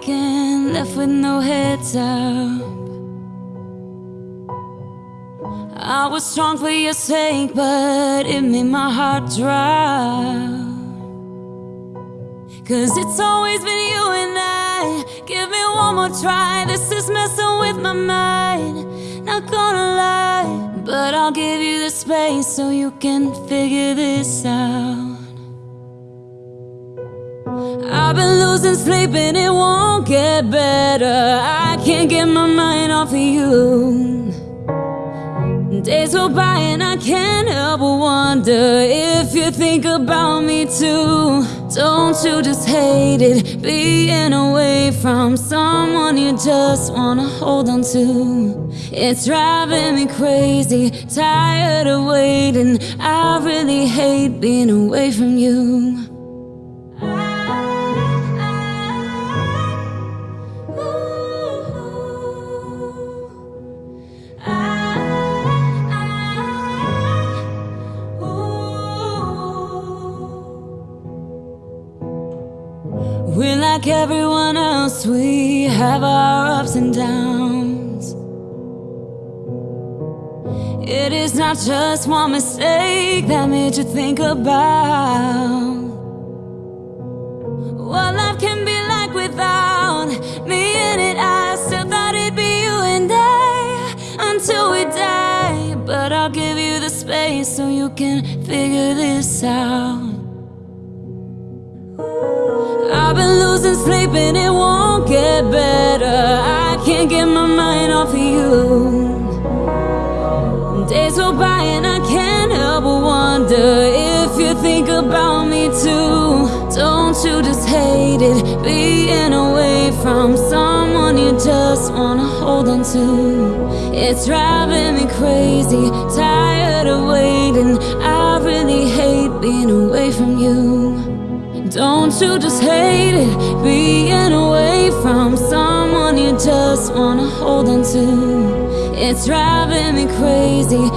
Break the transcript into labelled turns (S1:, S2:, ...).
S1: taken, left with no heads up. I was strong for your sake, but it made my heart drop. Cause it's always been you and I. Give me one more try. This is messing with my mind. Not gonna lie, but I'll give you the space so you can figure this out. I've been losing sleep and it won't get better. I can't get my mind off of you. Days go by and I can't help but wonder if you think about me too. Don't you just hate it being away from someone you just wanna hold on to? It's driving me crazy, tired of waiting. I really hate being away from you. We're like everyone else, we have our ups and downs. It is not just one mistake that made you think about what life can be like without me in it. I still thought it'd be you and I until we die. But I'll give you the space so you can figure this out. Been losing sleep and it won't get better. I can't get my mind off of you. Days go by and I can't help but wonder if you think about me too. Don't you just hate it being away from someone you just wanna hold on to? It's driving me crazy, tired of waiting. I really hate being away from you. Don't you just hate it being away from someone you just wanna hold on to? It's driving me crazy,